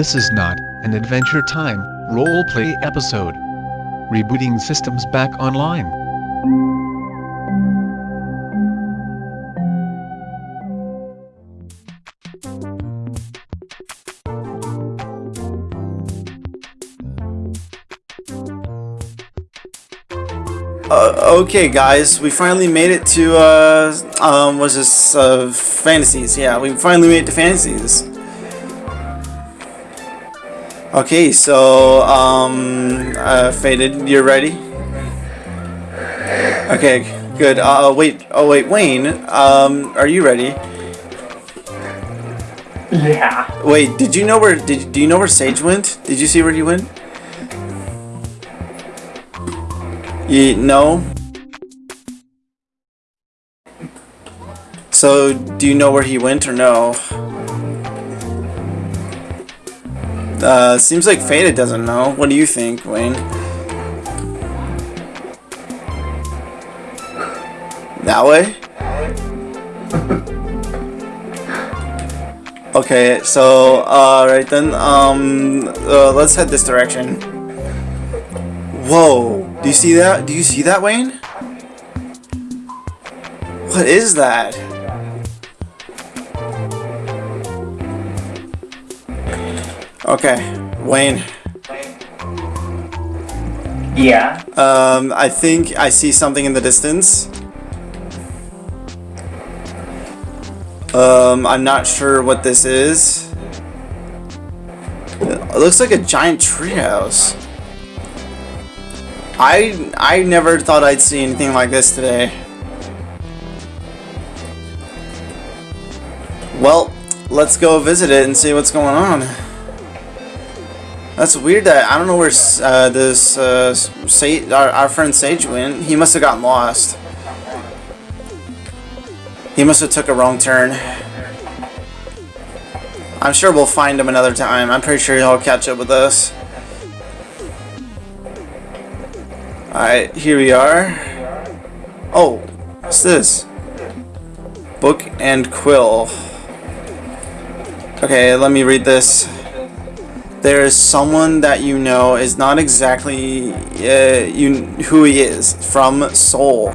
This is not an Adventure Time roleplay episode. Rebooting systems back online. Uh, okay, guys, we finally made it to, uh, um, was this, uh, Fantasies. Yeah, we finally made it to Fantasies. Okay, so, um, uh, Faded, you're ready? Okay, good. Uh, wait, oh wait, Wayne, um, are you ready? Yeah. Wait, did you know where, did, do you know where Sage went? Did you see where he went? You, no? So, do you know where he went or no? Uh, seems like Faded doesn't know. What do you think, Wayne? That way? Okay, so, uh, right then, um, uh, let's head this direction. Whoa, do you see that? Do you see that, Wayne? What is that? Okay, Wayne. Yeah. Um, I think I see something in the distance. Um, I'm not sure what this is. It looks like a giant treehouse. I I never thought I'd see anything like this today. Well, let's go visit it and see what's going on. That's weird that I don't know where uh, this uh, Sage, our, our friend Sage went. He must have gotten lost. He must have took a wrong turn. I'm sure we'll find him another time. I'm pretty sure he'll catch up with us. Alright, here we are. Oh, what's this? Book and quill. Okay, let me read this. There is someone that you know is not exactly uh, you who he is from Soul.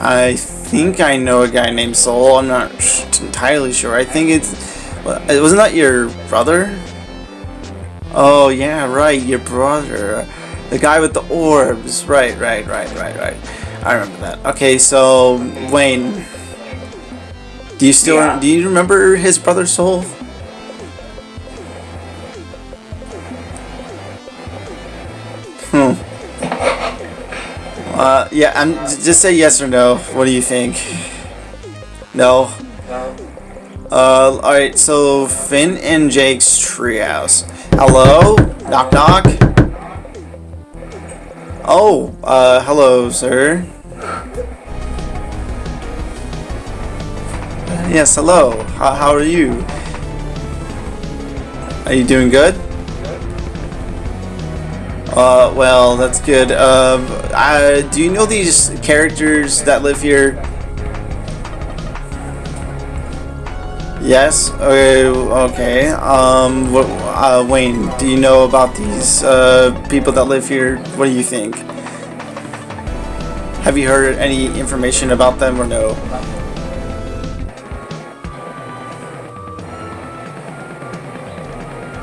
I think I know a guy named Soul. I'm not entirely sure. I think it's wasn't that your brother? Oh yeah, right, your brother, the guy with the orbs. Right, right, right, right, right. I remember that. Okay, so Wayne, do you still Yeah. do you remember his brother Soul? Uh, yeah, I'm just say yes or no. What do you think? No. Uh, alright, so Finn and Jake's treehouse. Hello? Knock knock? Oh, uh, hello, sir. Yes, hello. How, how are you? Are you doing good? Uh, well, that's good. Um, uh, do you know these characters that live here? Yes. Okay. Okay. Um. What, uh, Wayne, do you know about these uh people that live here? What do you think? Have you heard any information about them or no?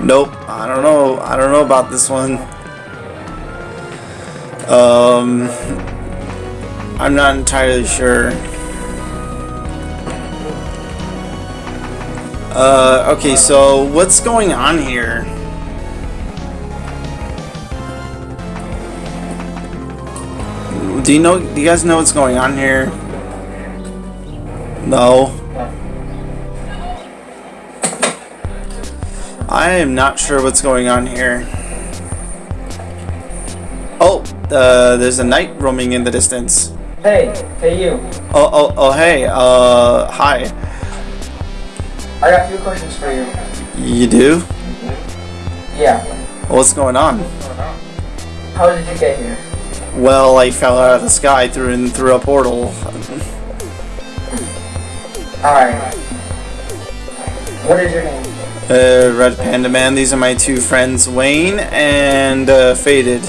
Nope. I don't know. I don't know about this one. Um, I'm not entirely sure. Uh, okay, so what's going on here? Do you know, do you guys know what's going on here? No. I am not sure what's going on here. Uh, there's a knight roaming in the distance. Hey, hey you. Oh, oh, oh, hey, uh, hi. I got a few questions for you. You do? Yeah. What's going on? How did you get here? Well, I fell out of the sky through and through a portal. Alright. What is your name? Uh, Red Panda Man, these are my two friends, Wayne and uh, Faded.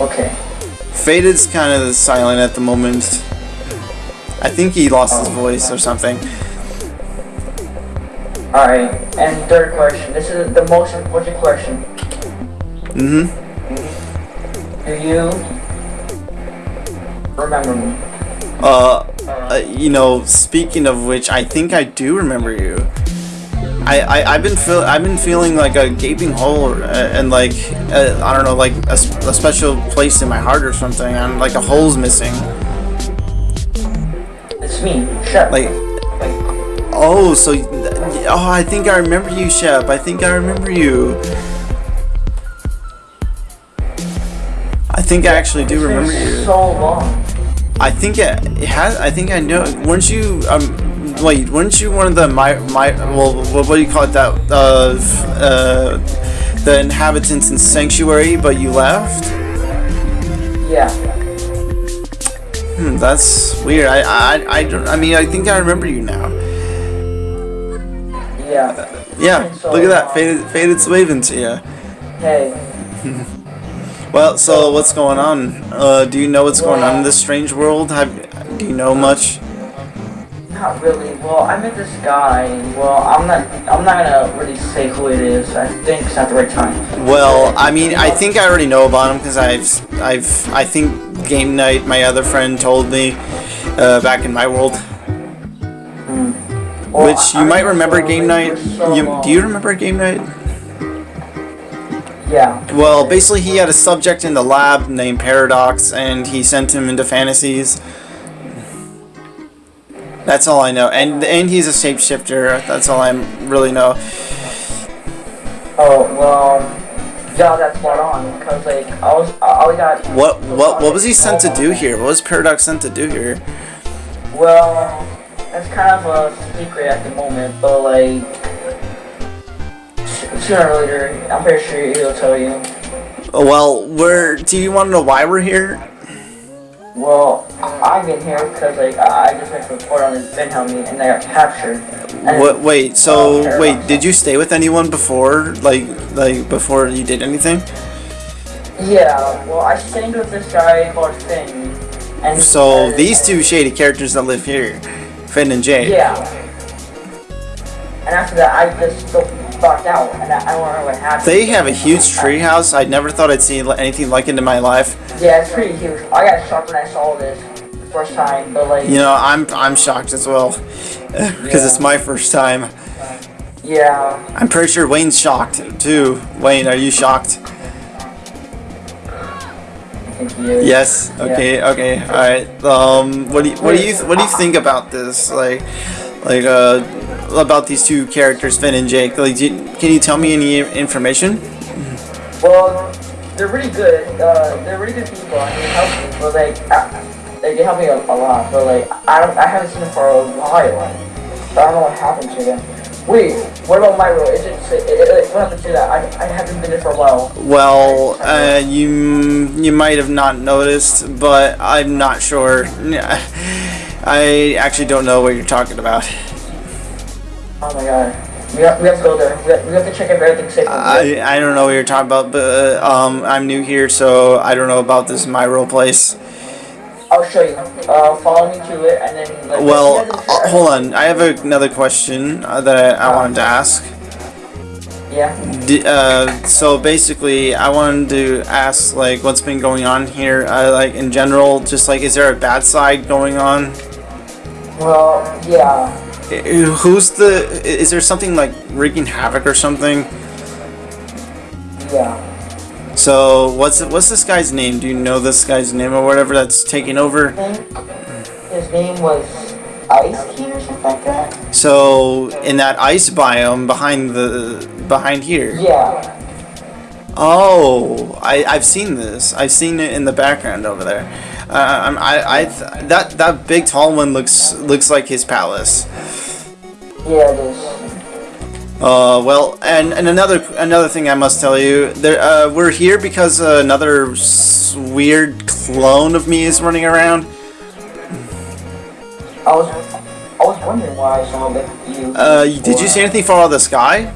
Okay. Faded's kind of silent at the moment. I think he lost his voice or something. Alright. And third question. This is the most important question. Mm-hmm. Do you remember me? Uh, uh, you know, speaking of which, I think I do remember you. I, I I've been feel I've been feeling like a gaping hole uh, and like uh, I don't know like a special place in my heart or something and like a hole's missing. It's me, Shep. Like oh so oh I think I remember you Shep. I think I remember you. I think I actually do remember you. so long. I think it, it has. I think I know. Weren't you? Um, wait. Weren't you one of the my my? Well, what, what do you call it? That uh, uh, the inhabitants in sanctuary, but you left. Yeah. Hmm, that's weird. I I I don't. I mean, I think I remember you now. Yeah. Yeah. So, Look at that. um, Faded faded's waving to you. Hey. Well, so what's going on? Uh, do you know what's going on in this strange world? Have do you know much? Not really. Well, I met this guy. Well, I'm not. I'm not gonna really say who it is. I think it's not the right time. Well, I mean, I think I already know about him because I've, I've, I think Game Night, my other friend, told me uh, back in my world. Well, Which you I- might remember saw Game Night. so You, do you remember Game Night? Yeah. Well, basically, he had a subject in the lab named Paradox, and he sent him into fantasies. That's all I know, and and he's a shapeshifter. That's all I really know. Oh well. Yeah, that's spot on. Cause like I was, I I got. What what what was he sent to do here? What was Paradox sent to do here? Well, that's kind of a secret at the moment, but like sooner or later, I'm pretty sure he'll tell you. Well, we're. Do you want to know why we're here? Well, I've been here because like I I just went to report on this Ben Helmy and I got captured. What? Wait. So wait. Did you stay with anyone before? Like like before you did anything? Yeah. Well, I stayed with this guy called Finn. And So and- these two shady characters that live here, Finn and Jay. Yeah. And after that, I just backed out, and I, I don't know what happened. They have a huge treehouse. I never thought I'd see anything like it in my life. Yeah, it's pretty huge. I got shocked when I saw this the first time, but like, You know, I'm I'm shocked as well because it's my first time. yeah, I'm pretty sure Wayne's shocked too. Wayne, are you shocked? I think. Yes. Okay. Okay. All right. Um. What do you What do you What do you think about this? Like, like uh, about these two characters, Finn and Jake. Like, you, can you tell me any information? Well, they're really good. Uh, they're really good people, and they help me. But like, uh, like they help me a, a lot. But like, I don't, I haven't seen them for a while. I don't know what happened to them. Wait, what about my role? Is it, it, it, it- what happened to that? I, I haven't been there for a while. Well, uh, you you might have not noticed, but I'm not sure. I actually don't know what you're talking about. Oh my god. We have, we have to go there. We have, we have to check if everything's safe. I I don't know what you're talking about, but uh, um, I'm new here, so I don't know about this Myro place. I'll show you. Uh, follow me to it, and then. Like, Well, uh, hold on. I have another question uh, that I, I wanted to ask. Yeah. D- uh, so basically, I wanted to ask like what's been going on here, uh, like in general. Just like, is there a bad side going on? Well, yeah. Who's the? Is there something like wreaking havoc or something? Yeah. So what's what's this guy's name? Do you know this guy's name or whatever that's taking over? His name was Ice King or something like that. So in that ice biome behind the behind here. Yeah. Oh, I, I've seen this. I've seen it in the background over there. Uh, I'm- I, I, th- that that big tall one looks looks like his palace. Yeah, it is. Uh, well, and, and another another thing I must tell you, there uh, we're here because uh, another s- weird clone of me is running around. I was, I was wondering why I saw that you. Uh, did you see anything fall out of the sky?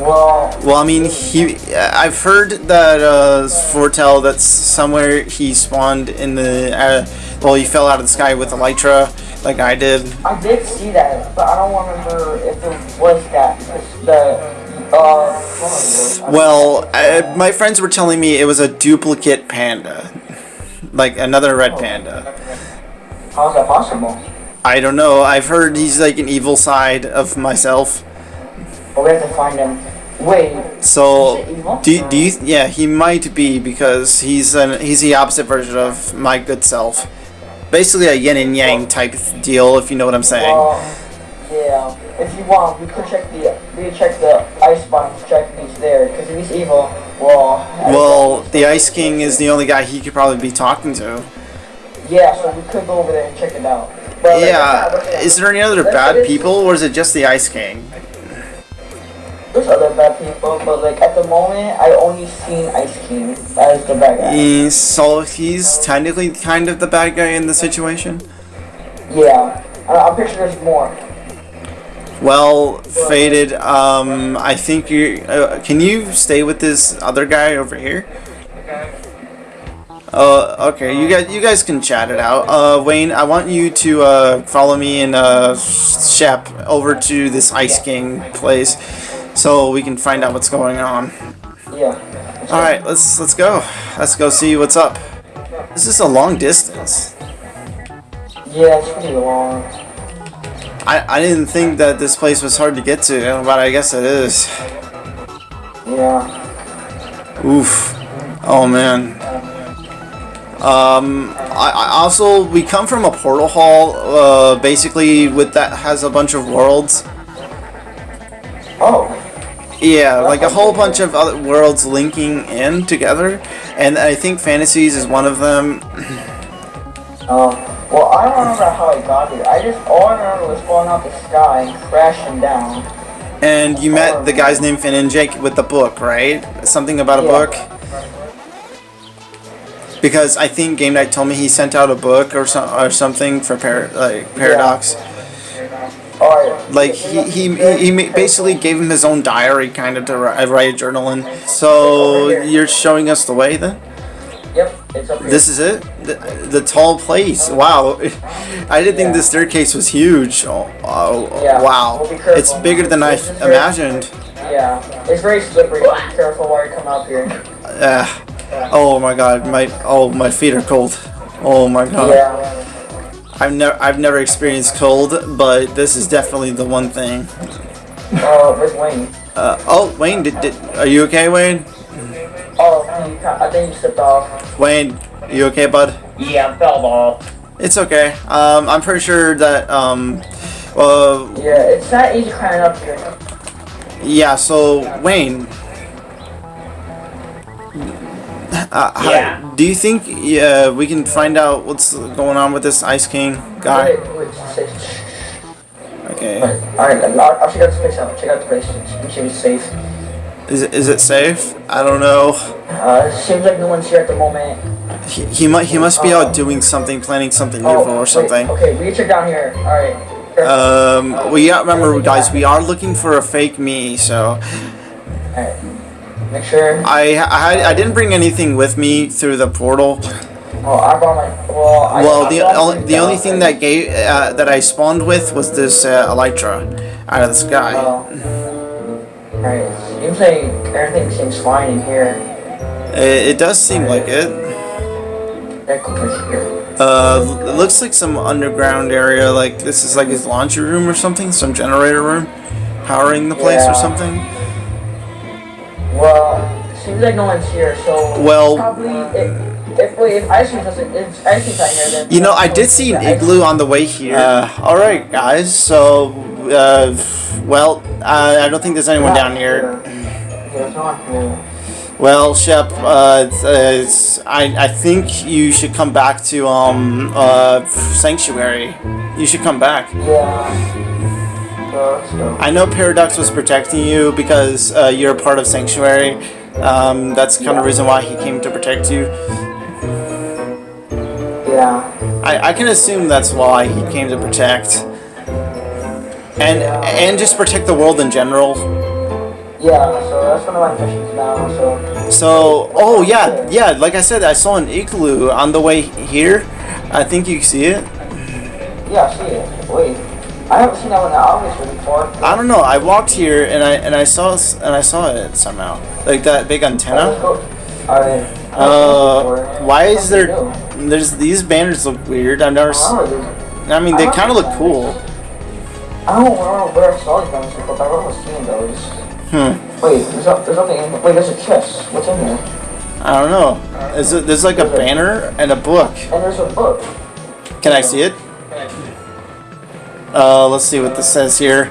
Well, Well, I mean, he. I've heard that uh, foretell that somewhere he spawned in the. Uh, well, he fell out of the sky with Elytra, like I did. I did see that, but I don't remember if it was that. The, uh, Well, uh, my friends were telling me it was a duplicate panda, like another red panda. How is that possible? I don't know. I've heard he's like an evil side of myself. But we have to find him. Wait, So, Is it evil? do, do you? Yeah, he might be because he's an he's the opposite version of my good self. Basically, a yin and yang type deal, if you know what I'm saying. well, yeah. If you want, we could check the, we could check the ice biome to check if he's there. Because if he's evil, well. Well, the Ice King is the only guy he could probably be talking to. Yeah, so we could go over there and check it out. But, Yeah, let's is there any other bad people, or is it just the Ice King? There's other bad people, but like at the moment, I only seen Ice King as the bad guy. Eh, So he's technically kind of the bad guy in the situation. Yeah, I- I'm pretty sure there's more. Well, faded. Um, I think you. Uh, can you stay with this other guy over here? Uh, okay. You guys, you guys can chat it out. Uh, Wayne, I want you to uh follow me and uh Shep over to this Ice King place, so we can find out what's going on. Yeah. All right, let's let's go. Let's go see what's up. This is a long distance. Yeah, it's pretty long. I I didn't think that this place was hard to get to, but I guess it is. Yeah. Oof. Oh man. Um, I, I also we come from a portal hall, uh, basically with that has a bunch of worlds. Oh. Yeah, like a whole bunch of other worlds linking in together, and I think fantasies is one of them. Um. Well, I don't remember how I got here. I just all I remember was falling out the sky and crashing down. And you met the guy's named Finn and Jake with the book, right? Something about a Yeah. book. Because I think Game Night told me he sent out a book or some or something for par- like Paradox. Alright. Like he, he, he, he basically gave him his own diary kind of to ri- write a journal in. So you're showing us the way then? Yep. It's up here. This is it? The, the tall place. Wow. I didn't think the staircase was huge. Oh, oh, Yeah. wow. Well. It's bigger than I is very- imagined. Yeah. It's very slippery. Be careful while you come up here. Uh, oh my god, my oh my feet are cold. Oh my god. Yeah. I've never I've never experienced cold, but this is definitely the one thing. Uh, where's Wayne? Uh, oh, Wayne, did, did are you okay, Wayne? Oh, I think you slipped off. Wayne, you okay, bud? Yeah, I fell off. It's okay. Um, I'm pretty sure that um, uh, Yeah, it's not easy climbing up here. yeah. So Wayne, uh, how- Yeah. do you think yeah we can find out what's going on with this Ice King guy? Wait, wait, Okay. Alright, I'll, I'll check out the place out. Check out the place. Make sure it's safe. Is it, is it safe? I don't know. Uh, seems like no one's here at the moment. He, he might he must be out doing something, planning something evil Oh, or wait, something. okay, we check down here. Alright. Um, well, yeah, remember, guys, we are looking for a fake me, so Alright. Make sure. I, I I didn't bring anything with me through the portal. Well, I brought my. Well, I, Well, I the only, the only thing that gave uh, that I spawned with was this uh, Elytra out of the sky. Oh. Alright. Seems like everything seems fine in here. It, it does seem like it. Here. Uh, it looks like some underground area. Like this is like his laundry room or something, some generator room, powering the place Yeah. or something. Well, seems like no one's here, so. Well- Probably. If, if, wait, if Ice Cream doesn't. If Ice Cream's not here, then. You know, I did see an igloo on the way here. Uh, all right, guys. So, uh, well, uh, I don't think there's anyone down here. here, so I'm. Well, Shep, uh, it's, I, I think you should come back to um uh Sanctuary. You should come back. Yeah. So, let's go. I know Paradox was protecting you because uh, you're a part of Sanctuary. Um, that's the kind of reason why he came to protect you. Yeah. I, I can assume that's why he came to protect. And and just protect the world in general. Yeah, so that's one of my missions now, so. So, oh yeah, yeah, like I said, I saw an igloo on the way here. I think you see it. Yeah, I see it. I haven't seen that one in August before. I don't know. I walked here and I and I saw and I saw it somehow, like that big antenna. Uh, why is there? There's these banners look weird. I've never. s- I mean, they kind of look cool. I don't remember where I saw these banners but I remember seeing those. Hmm. Wait, there's, no, there's nothing in Wait, there's a chest. What's in there? I don't know. Is it, there's like a banner and a book. And there's a book. Can I see it? Uh, let's see what this says here.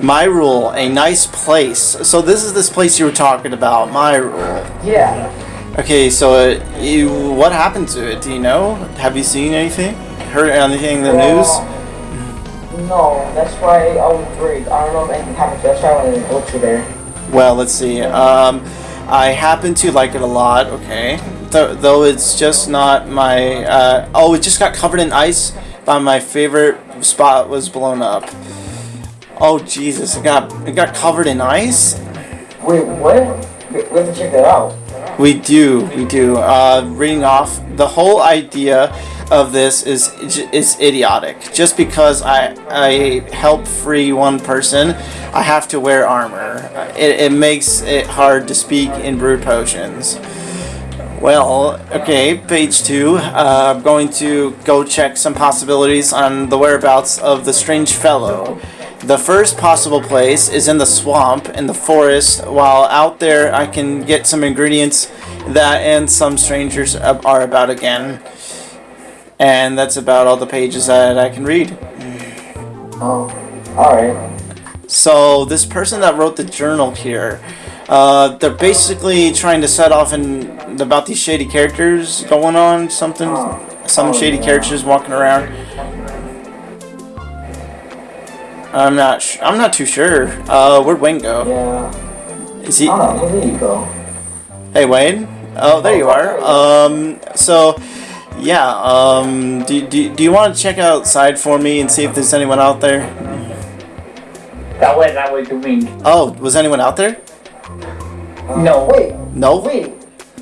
My rule, a nice place. So this is this place you were talking about. My rule. Yeah. Okay, so uh, you, what happened to it? Do you know? Have you seen anything? Heard anything in the news? No, that's why I was worried. I don't know if anything happened to it. That's why I wanted to go to there. Well, let's see. Um, I happen to like it a lot. Okay, Th- though it's just not my. Uh, oh, it just got covered in ice. But my favorite spot was blown up. Oh Jesus! It got it got covered in ice. Wait, what? We, we have to check that out. We do, we do. Uh, reading off the whole idea of this is is idiotic. Just because I I help free one person, I have to wear armor. It, it makes it hard to speak in brew potions. Well, okay, page two. Uh, I'm going to go check some possibilities on the whereabouts of the strange fellow. The first possible place is in the swamp, in the forest. While out there, I can get some ingredients that and some strangers are about again. And that's about all the pages that I can read. Oh, alright. So this person that wrote the journal here, uh, they're basically trying to set off in about these shady characters going on, something, some Oh, shady yeah. characters walking around. I'm not, sh- I'm not too sure. Uh, where'd Wayne go? Yeah. Is he? I don't. Where did you go? Hey Wayne. Oh, there you are. Um, so, yeah. Um, do, do, do you want to check outside for me and see if there's anyone out there? That way that way was doing. Oh, was anyone out there? Uh, No. Wait, No. wait.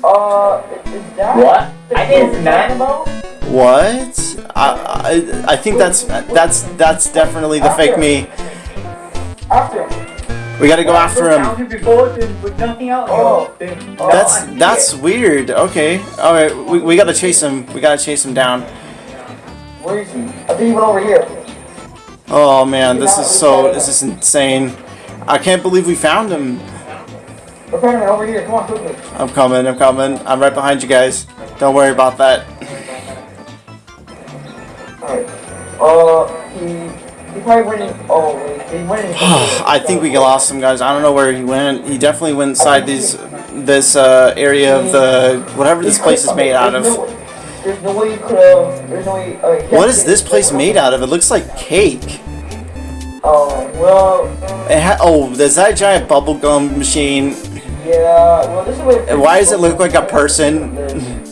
Uh, is that What? the I didn't thing know. you're talking about? What? I, I I think that's that's that's definitely the fake me. After. We gotta go after him. Counted before then with nothing else. Oh. That's that's weird. Okay. All right. We, we gotta chase him. We gotta chase him down. Where is he? I think he went over here. Oh man, this is so this is insane. I can't believe we found him. We're over here. Come on, quickly. I'm coming. I'm coming. I'm right behind you guys. Don't worry about that. Alright. Uh, he. He probably went in. Oh. He went in. I think we lost him, guys. I don't know where he went. He definitely went inside these this uh, area of the whatever this place is made out of. There's no way you could have. There's no way. Uh, What is this place made out of? It looks like cake. Oh, well. It ha- oh, there's that giant bubblegum machine. Yeah, well, this is what. Why does it look like a person?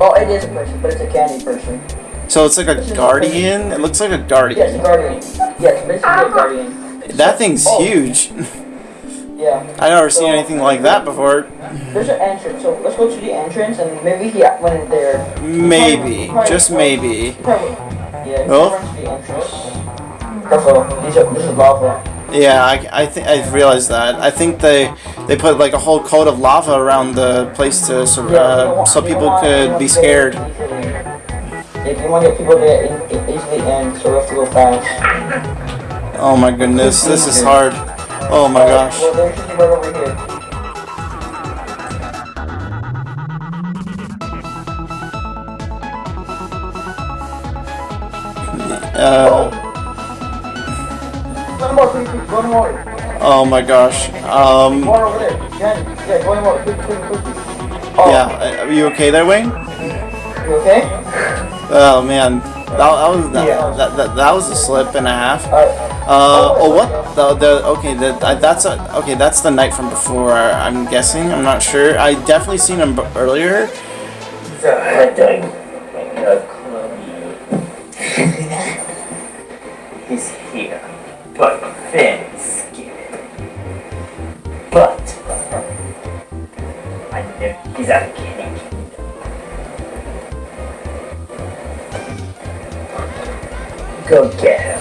Oh, it is a person, but it's a candy person. So it's like a guardian. It looks like a guardian. Yes, a guardian. guardian. Yes, basically a uh-huh. guardian. That thing's Oh. huge. Yeah. I've never seen anything like that before. There's an entrance, so let's go to the entrance and maybe he went in there. Maybe, just maybe. Probably. Yeah, he Oh. went to the entrance. Careful, these this is lava. Yeah, I, I think I realized that. I think they they put like a whole coat of lava around the place to uh, so people could be scared. If you want to get people in, easily in, so we have to go fast. Oh my goodness, this is hard. Oh my gosh. Well, there's just right over here. Uh, Oh my gosh. Um. Yeah, yeah, are you okay there, Wayne? You okay? Oh man, that, that was that, that, that, that was a slip and a half. Uh, oh what? The, the okay, the, uh, that's a, okay. That's the knight from before. I'm guessing. I'm not sure. I definitely seen him earlier. He's here, but scared. But I know he's at the Candy Kingdom. Go get him.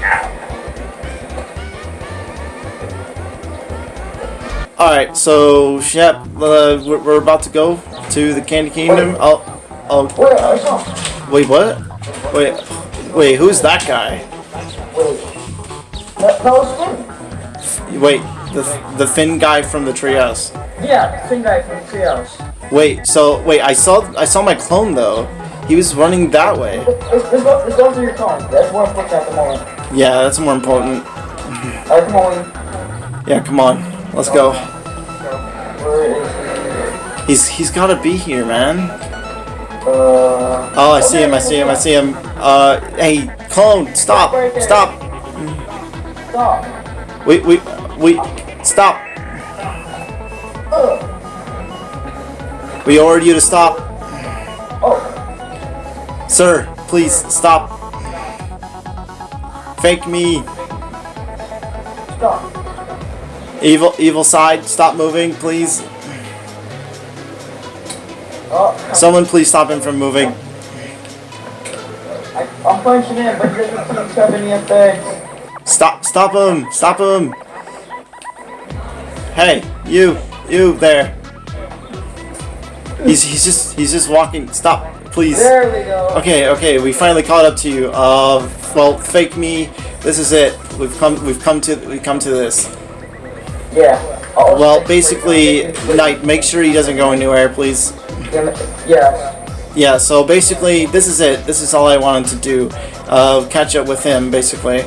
Now. All right, so Shep, uh, we're, we're about to go to the Candy Kingdom. Oh, oh, Wait, I saw. wait, what? Wait, wait, who's that guy? Wait. That, that was Finn. Wait, the the Finn guy from the treehouse. Yeah, the Finn guy from the Treehouse. Wait, so wait, I saw I saw my clone though. He was running that way. Let's, go, let's go through your phone. That's more important at the moment. Yeah, that's more important. Alright, come on. Yeah, come on, let's go. He's he's gotta be here, man. Uh. Oh, I see him. I see him. I see him. Uh, hey, clone, stop, stop. Stop. Wait, wait, wait, stop. Ugh. We ordered you to stop, Oh. sir. Please stop. Fake me, Stop. evil, evil side. Stop moving, please. Oh. Someone, please stop him from moving. I, I'm punching in, but he doesn't seem to have any effects. Stop, stop him, stop him. Hey, you, you there. He's he's just he's just walking. Stop, please. There we go. Okay, okay, we finally caught up to you. Uh, well, fake me. This is it. We've come. We've come to. We come to this. Yeah. Oh, Well, basically. Knight, make sure he doesn't go anywhere, please. Yeah. Yeah. So basically, this is it. This is all I wanted to do. Uh, catch up with him, basically.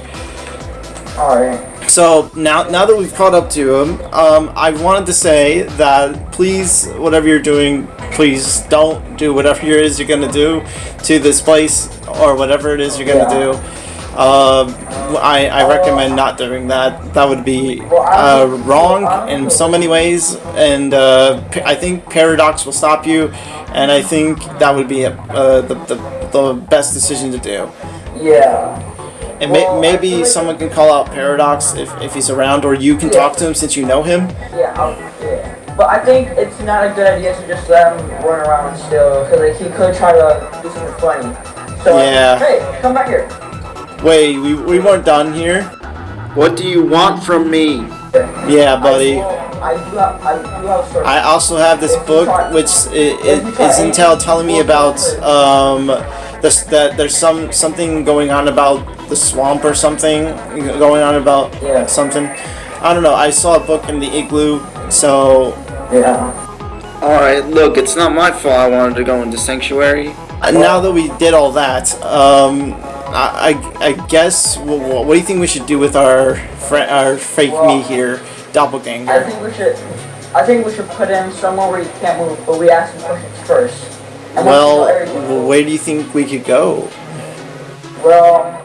Alright. So now, now that we've caught up to him, um, I wanted to say that please, whatever you're doing, please don't do whatever it is you're gonna do to this place or whatever it is you're gonna Yeah. do. Um, I, I recommend not doing that. That would be uh, wrong in so many ways, and uh, I think Paradox will stop you, and I think that would be uh, the, the, the best decision to do. Yeah. And Well, I maybe like- someone can call out Paradox if, if he's around, or you can talk to him since you know him. Yeah. I'll, yeah. But I think it's not a good idea to just let him run around still, because like, he could try to do something funny. So, Yeah. hey, come back here. Wait, we, we weren't done here. What do you want from me? Yeah, buddy. I, will- I do have, I do have. I also have this book, which i- i- is intel telling me about um, this, that there's some something going on about the swamp or something going on about Yeah. something. I don't know. I saw a book in the igloo, so yeah. Alright, look, it's not my fault I wanted to go into Sanctuary. uh, now that we did all that, um, I, I, I guess what, what do you think we should do with our fr- our fake me here, doppelganger? I think we should. I think we should put him somewhere where he can't move, but we ask him questions first. And once we know Well, where do you think we could go? well,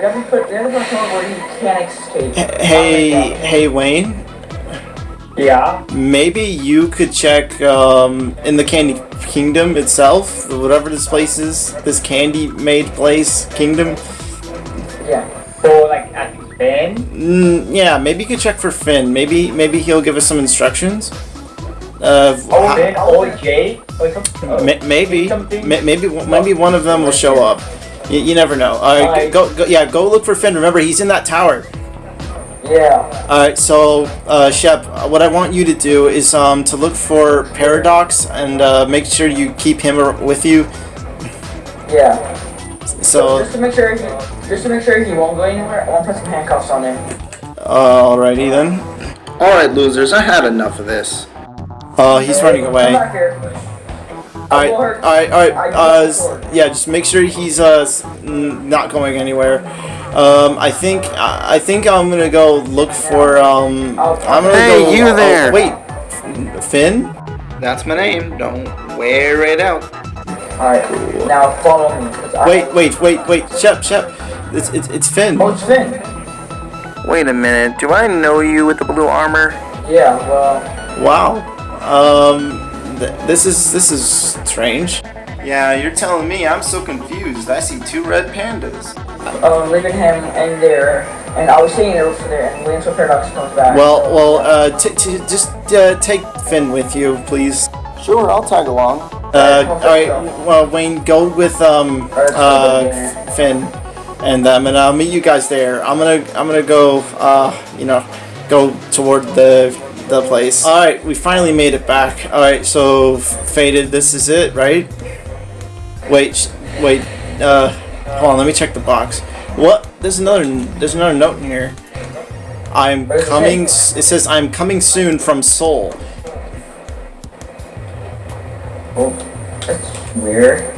we have to put we have to put where he can't escape. Hey, hey, Wayne. Yeah. Maybe you could check um, in the Candy Kingdom itself, whatever this place is, this candy-made place, kingdom. Yeah. Or like at Ben. Mm, yeah, maybe you could check for Finn. Maybe, maybe he'll give us some instructions. Uh, how- Ben or Jay or something. maybe, maybe, maybe one of them will show up. You, you never know. All right, Alright. go, go, yeah, go look for Finn. Remember, he's in that tower. Yeah. Alright, so, uh, Shep, uh, what I want you to do is um, to look for Paradox and uh, make sure you keep him with you. Yeah. So, just to make sure he, just to make sure he won't go anywhere, I want to put some handcuffs on him. uh, alrighty then. Alright, losers, I had enough of this. Uh, he's running Come away. Back here. Alright, will hurt. alright, alright. Uh, will s- hurt. yeah, just make sure he's uh, s- n- not going anywhere. Um, I think I I think I'm gonna go look for um. I'm gonna Hey, go. you oh, there. wait, Finn. That's my name. Don't wear it out. Alright, now follow me. 'cause I- Wait, wait, wait, wait, Shep, Shep. It's it's it's Finn. Oh, it's Finn. Wait a minute. Do I know you with the blue armor? Yeah, well, Wow. Um, th- this is this is strange. Yeah, you're telling me. I'm so confused. I see two red pandas. um, leaving him in there, and I was sitting there for there, and waiting until Paradox comes back. Well, so- well, uh, t- t- just uh, take Finn with you, please. Sure, I'll tag along. Uh, all right. Well, Wayne, go with um uh Finn, and um, and I'll meet you guys there. I'm gonna I'm gonna go uh you know go toward the the place. All right, we finally made it back. All right, so faded. This is it, right? Wait, wait. Uh, hold on. Let me check the box. What? There's another. There's another note in here. I'm What coming. It says I'm coming soon from Soul. Oh, that's weird.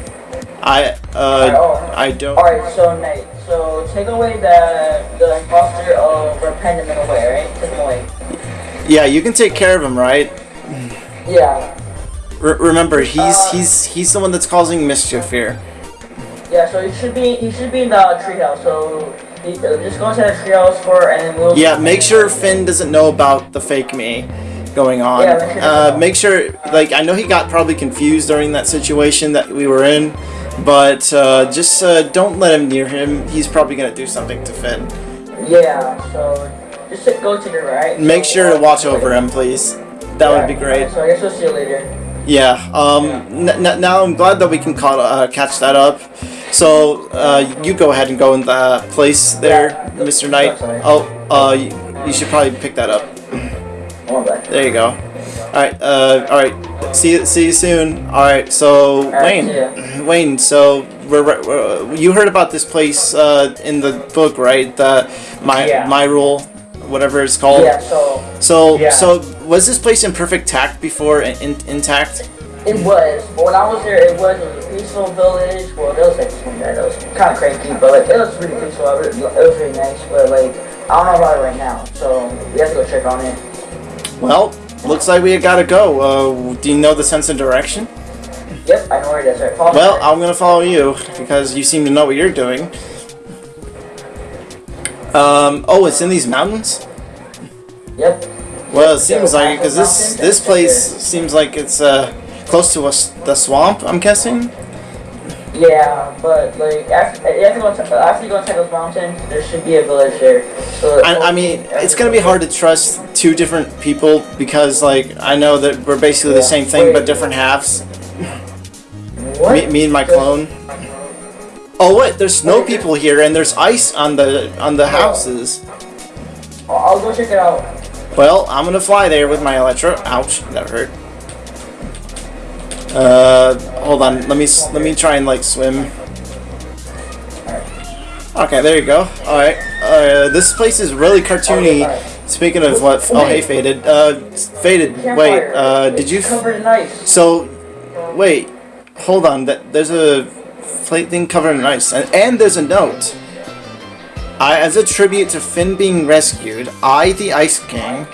I uh Oh. I don't. Alright, so Nate, so take away the the imposter of Repentiment away, right? Take him away. Yeah, you can take care of him, right? Yeah, R- remember, he's Uh, he's he's the one that's causing mischief here. yeah. So he should be he should be in the treehouse. So he, uh, just go inside the treehouse for and we'll. Yeah, make sure Finn doesn't know about the fake me going on. Yeah, make sure uh, make sure, like, I know he got probably confused during that situation that we were in, but uh, just uh, don't let him near him. He's probably gonna do something to Finn. Yeah. So just go to right. Make So, sure to watch over him, please. That would be yeah, great. So I guess we'll see you later. Yeah. Um. N- n- now I'm glad that we can call, uh, catch that up. So uh, you go ahead and go in the place there, Yeah. Mr. Knight. Oh, uh, you, you should probably pick that up. Hold on back. There you go. All right. Uh. All right. See you. See you soon. All right. So right, Wayne. Wayne. So we're, we're, you heard about this place uh, in the book, right? The my Yeah. my rule, whatever it's called. Yeah. So So Yeah. so was this place in perfect tact before and in, intact? it was, but when I was there, it was, it a peaceful village. Well, there was like some there that was kind of cranky, but like it was really peaceful. It was, really nice, but like I don't know about it right now, so we have to go check on it. Well, looks like we gotta go. Uh, do you know the sense of direction? Yep, I know where it is. Right, follow me. Well, I'm gonna follow you because you seem to know what you're doing. Um, oh, it's in these mountains. Yep. Well, it seems like because this this place seems like it's uh close to us the swamp. I'm guessing. Yeah, but like after, you have to go to, after you go inside those mountains, there should be a village there. So I, I mean, it's gonna be hard to trust two different people because like I know that we're basically the same thing but different halves. What? Me, me and my clone. Oh wait, there's snow people here and there's ice on the on the houses. I'll, go check it out. Well, I'm gonna fly there with my Elytra. Ouch, that hurt. Uh, hold on. Let me let me try and like swim. Okay, there you go. All right. Uh, this place is really cartoony. Speaking of what? Oh, hey, faded. Uh, faded. Wait. Uh, did you? covered in ice? So, wait. Hold on. That there's a plate thing covered in ice, and, and there's a note. I, as a tribute to Finn being rescued, I, the Ice King,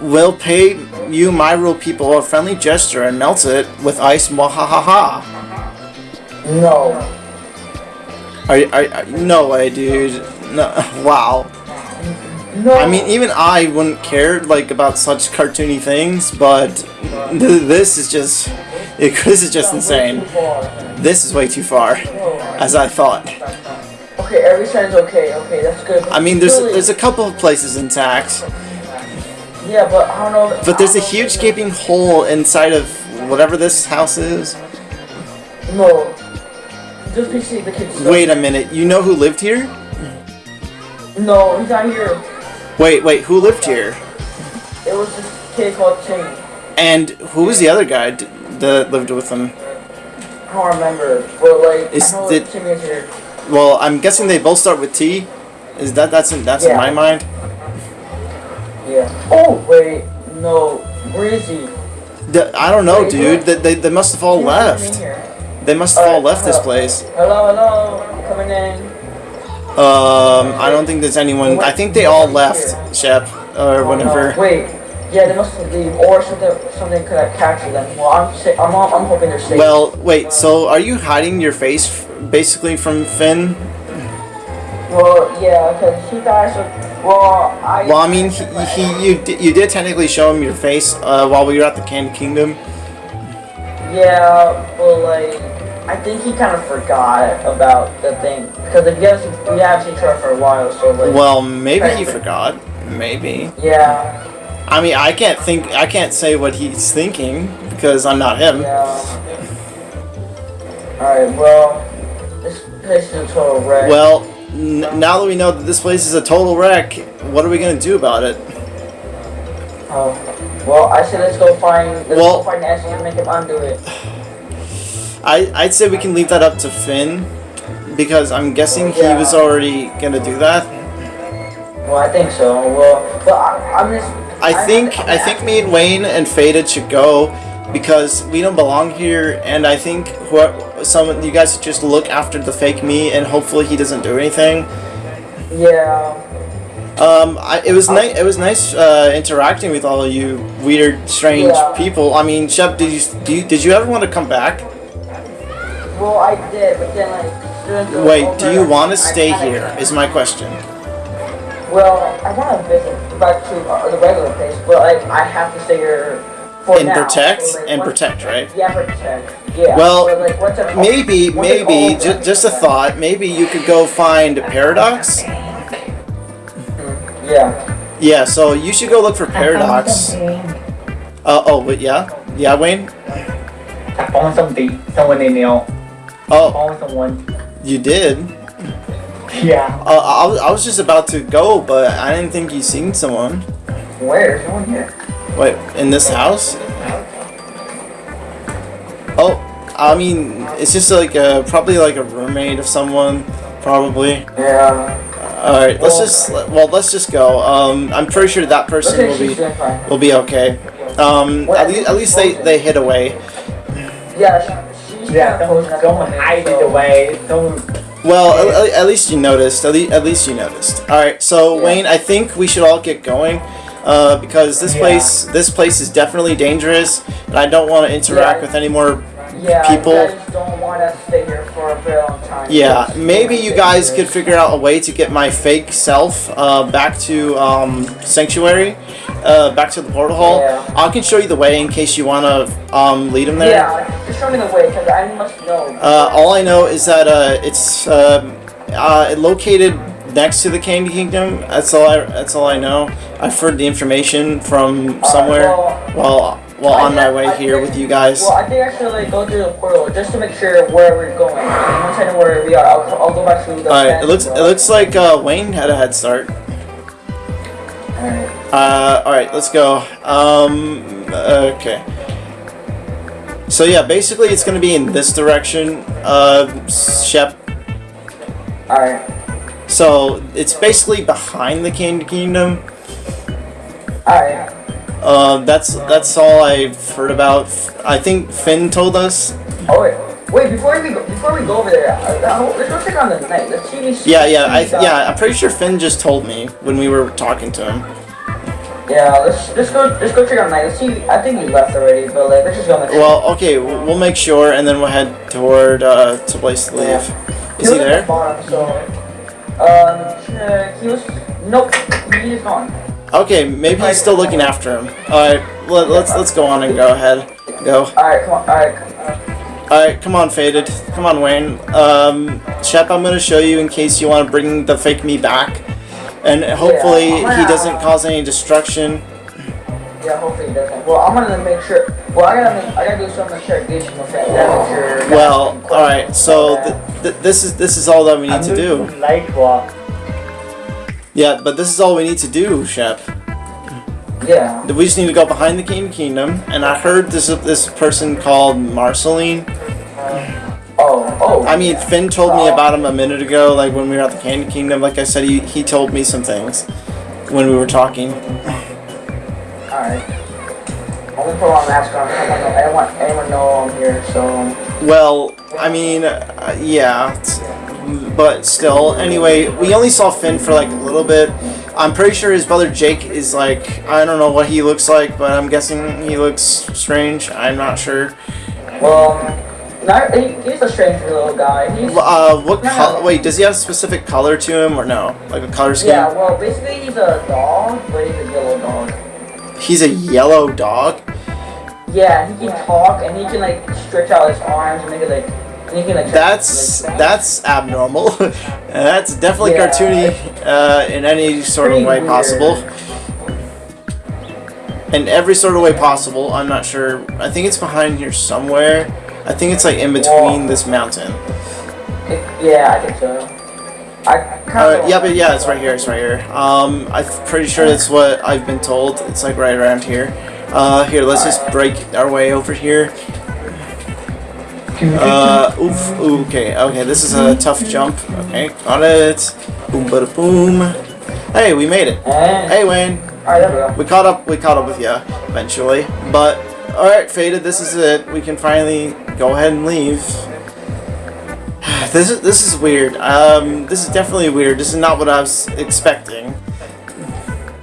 will pay you, my rule people, a friendly gesture and melt it with ice. Mwahaha. No. Are, you- are, are no way, dude. No. Wow. No. I mean, even I wouldn't care like about such cartoony things, but th- this is just. This is just insane. This is way too far, as I thought. Okay, every sign's okay. Okay, that's good. I mean, there's there's a couple of places intact, Yeah, but I don't know. but there's a huge gaping hole inside of whatever this house is. No. Just basically the kids. Wait a minute, you know who lived here? No, he's not here. Wait, wait, who lived here? It was this kid called Timmy. And who was the other guy that lived with them. I don't remember, but like Is I know the- Timmy is here. Well, I'm guessing they both start with T. Is that that's in that's in my mind? Yeah. Oh wait, no. Where is he? The- I don't know, dude. They, they, they must have all He's not even in left. They must have all left this place. Hello, hello. Coming in. Um, I don't think there's anyone. I think they all left, Shep, or Oh, whatever. no. Wait. Yeah, they must leave, or something. Something could have captured them. Well, I'm. I'm. I'm hoping they're safe. Well, wait. So, are you hiding your face, f- basically, from Finn? Well, yeah, because he died. So, well, I. Well, I mean, he, he you di- you did technically show him your face uh, while we were at the Candy Kingdom. Yeah, but like, I think he kind of forgot about the thing because if you haven't seen, we haven't seen Trevor for a while, so like. Well, maybe he forgot. Maybe. Yeah. I mean, I can't think. I can't say what he's thinking because I'm not him. Yeah. Alright, well, this place is a total wreck. Well, n- now that we know that this place is a total wreck, what are we gonna do about it? Oh. Well, I say let's go find, let's Well- go find Nancy and make him undo it. I I'd say we can leave that up to Finn because I'm guessing he Yeah. was already gonna do that. Well, I think so. Well, but I, I'm just. I think I think me and Wayne and Faded should go because we don't belong here, and I think who some you guys should just look after the fake me, and hopefully he doesn't do anything. Yeah. Um, I, it was nice. It was nice uh, interacting with all of you weird, strange Yeah. people. I mean, Shep, did you, do you did you ever want to come back? Well, I did, but then like. Wait, do you want to stay here? Is my question. Well, I want to visit back to uh, the regular place, but like I have to stay here for And now. protect So, like, and protect, right? Yeah, protect. Yeah. Well, but, like, Maybe, once it's maybe, over, ju- just a thought. Maybe you could go find Paradox. Yeah. Yeah, so you should go look for Paradox. Uh, oh, but yeah, yeah, Wayne. I found something. Someone in there. Oh, Found someone. you did. Yeah. Uh, I, was- I was just about to go, but I didn't think you seen someone. Where? Is no one here? Wait, in this house? Oh, I mean, it's just like a, probably like a roommate of someone, probably. Yeah. All right, let's just well, let's just go. Um, I'm pretty sure that person will be will be okay. Um, at least at least they they hid away. Yeah, she, she's Yeah. kind of Someone, someone hide it away. Someone. Well, at, at least you noticed. At least, at least you noticed. All right, so Yeah. Wayne, I think we should all get going, uh, because this Yeah. place this place is definitely dangerous, and I don't want to interact Yeah. with any more. Yeah, people- you don't want to stay here for a very long time. Yeah, maybe you guys could figure out a way to get my fake self uh, back to um, Sanctuary, uh, back to the portal hall. Yeah. I can show you the way in case you want to um, lead him there. Yeah, just show me the way, because I must know. Uh, all I know is that uh, it's um, uh, located next to the Candy Kingdom. That's all. I, that's all I know. I've heard the information from somewhere well- while while on my way I here think- with you guys. Well, I think I should like go through the portal just to make sure where we're going. Once I know where we are, I'll, I'll go back to the. All right. It looks it looks like uh, Wayne had a head start. Alright. Uh, all right. Let's go. Um. Okay. So yeah, basically it's gonna be in this direction. Uh, Shep. Alright. So it's basically behind the Candy Kingdom. Alright. Uh, that's that's all I've heard about. I think Finn told us. Oh wait. Wait, before we go, before we go over there, uh, let's go check on the knight. Let's see if Yeah, yeah, I uh, yeah. I'm pretty sure Finn just told me when we were talking to him. Yeah, let's let's go let's go check on the knight. Let's see. I think he left already, but like let's just go. Make sure. Well, okay, we'll we'll make sure, and then we'll head toward uh, to place to leave. Is he the there? bottom, so um. He was nope. He is gone. Okay, maybe he's still looking after him. All right, let, let's let's go on and go ahead. Go. All right, come on. All right. Come on. Alright, come on, faded. Come on, Wayne. Um, Shep, I'm gonna show you in case you want to bring the fake me back, and hopefully Yeah. he doesn't uh, cause any destruction. Yeah, hopefully he doesn't. Well, I'm gonna make sure. Well, I gotta make, I gotta do some interrogation with that. That make sure. Well, all right. So th- th- this is this is all that we need to do. Light walk. Yeah, but this is all we need to do, Shep. Yeah. We just need to go behind the King Kingdom, and I heard this this person called Marceline. Oh, oh. I mean, Finn told me about him a minute ago, like when we were at the Candy Kingdom. Like I said, he, he told me some things when we were talking. Alright. I'm gonna put on a mask on. I don't want, I don't want anyone to know I'm here, so. Well, I mean, uh, yeah, but still. Anyway, we only saw Finn for like a little bit. I'm pretty sure his brother Jake is like I don't know what he looks like, but I'm guessing he looks strange. I'm not sure. Well, not, he, he's a strange little guy. He's, Uh, what No, color? no. Wait, does he have a specific color to him or no? Like a color scheme? yeah, well, basically he's a dog, but he's a yellow dog. He's a yellow dog. Yeah, he can talk and he can like stretch out his arms and make it like. He can like. That's like, that's abnormal. that's definitely Yeah, cartoony uh, in any sort of way weird. possible. In every sort of way possible. I'm not sure. I think it's behind here somewhere. I think it's like in between Whoa. this mountain. It, yeah, I think so. I kind Uh, of. yeah, but yeah, it's right here. It's right here. Um, I'm pretty sure that's what I've been told. It's like right around here. Uh, here, let's just break our way over here. Uh, oof, ooh, okay, okay, this is a tough jump. Okay, got it. Boom, bada boom. Hey, we made it. Hey, Wayne. Alright, there we go. We caught up. We caught up with you eventually. But all right, faded. This is it. We can finally go ahead and leave. This is this is weird. Um, this is definitely weird. This is not what I was expecting.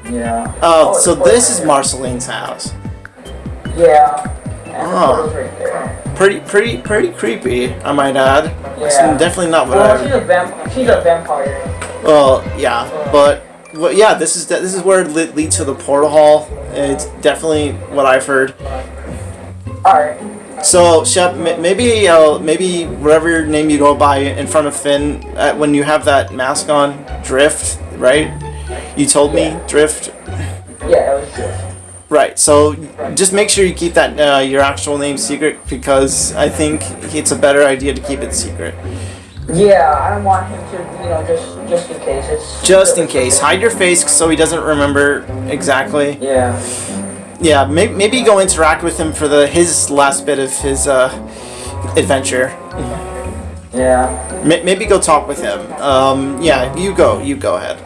Yeah. Oh, it's so this is Marceline's house. Yeah. Oh. right. Pretty, pretty, pretty creepy. I might add. It's Yeah. definitely not what Well, I. she's a vamp. She's a vampire. Well, yeah, but well, yeah, this is this is where it leads to the portal hall. It's definitely what I've heard. Alright. So, Shep, maybe uh, maybe whatever name you go by in front of Finn uh, when you have that mask on, Drift, right? You told me Yeah. Drift, Yeah, it was just. right? So just make sure you keep that uh, your actual name secret because I think it's a better idea to keep it secret. Yeah, I don't want him to, you know, just just in case. It's Just in case, hide your face so he doesn't remember exactly. Yeah. Yeah, maybe, maybe go interact with him for the his last bit of his uh, adventure. Yeah. M- maybe go talk with him. Um, yeah, you go. You go ahead.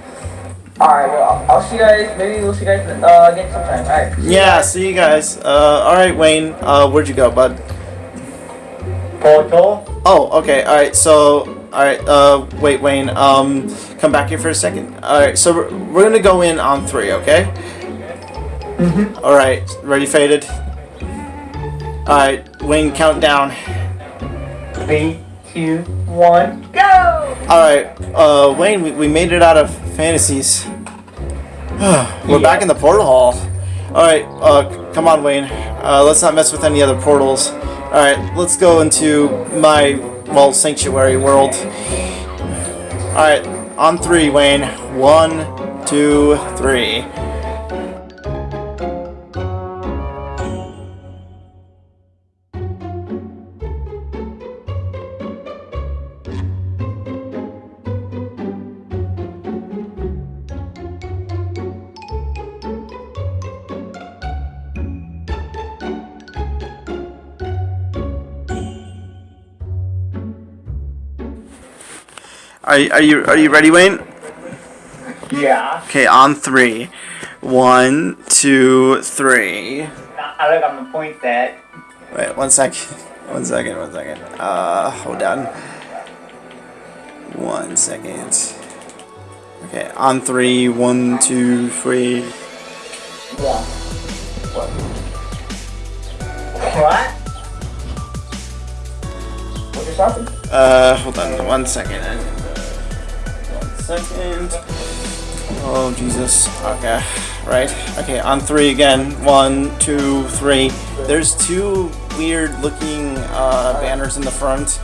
Alright, well, I'll see you guys. Maybe we'll see you guys uh, again sometime. Alright. Yeah, see you guys. Uh, all right, Wayne. Uh, where'd you go, bud? Portal? Oh, okay. All right. So, all right. Uh, wait, Wayne. Um, come back here for a second. All right. So we're, we're gonna go in on three. Okay. Mm-hmm. All right. Ready, faded. All right, Wayne. countdown. Three, two, one, go! All right. Uh, Wayne. We, we made it out of fantasies. we're back in the portal hall. All right. Uh, come on, Wayne. Uh, let's not mess with any other portals. All right. Let's go into my well sanctuary world. All right. On three, Wayne. One, two, three. Are, are you are you ready, Wayne? Yeah. Okay. On three. One, two, three. I look, I'm gonna point that. Wait, one sec. One second, one second. Uh, hold on. One second. Okay, on three. One, two, three. Yeah. What? What you talking? Uh, hold on one second. Second. Oh, Jesus. Okay, right. Okay, on three again. One, two, three. There's two weird looking uh, banners in the front.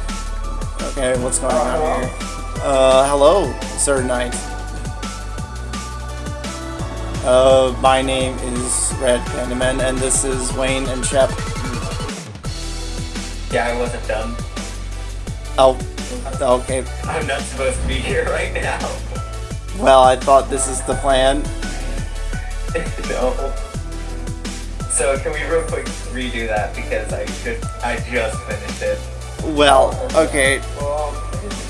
Okay, what's going on here? Uh, hello, Sir Knight. Uh, my name is Red Pandaman, and this is Wayne and Shep. Yeah, I wasn't done. Oh, okay. I'm not supposed to be here right now. Well, I thought this is the plan. no. So can we real quick redo that because I should I just finished it. Well, okay. Well,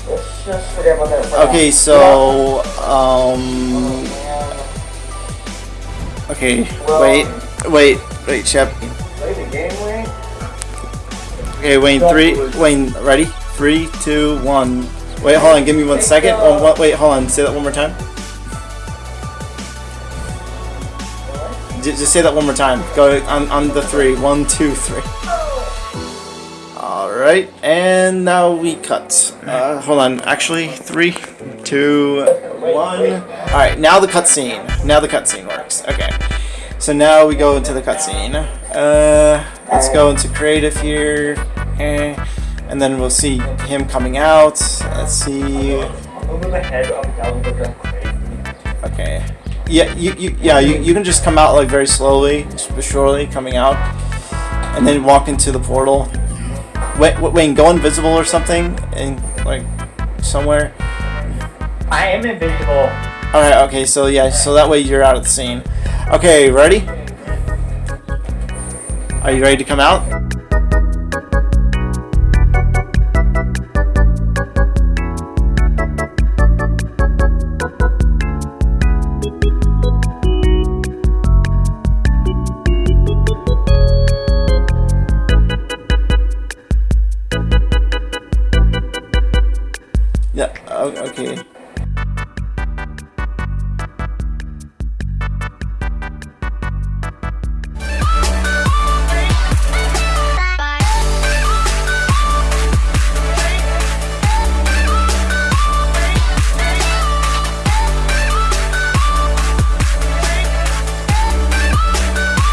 let's just forget about that. for now. Okay, so, um, okay, wait, wait, wait, Shep. Play the game, Wayne. Okay, Wayne, three, Wayne, ready? Three, two, one. Wait, hold on. Give me one second. Oh, what, wait, hold on. Say that one more time. Just say that one more time. Go on, on the three. One, two, three. Alright, and now we cut. Uh, hold on. Actually, three, two, one. Alright, now the cutscene. Now the cutscene works. Okay. So now we go into the cutscene. Uh, let's go into creative here. Okay. And then we'll see him coming out. Let's see. Moving my head up and down the crazy. Okay. Yeah, you, you yeah you, you can just come out like very slowly, surely coming out, and then walk into the portal. Wait, wait, go invisible or something, and like somewhere. I am invisible. All right. Okay. So yeah. So that way you're out of the scene. Okay. Ready? Are you ready to come out?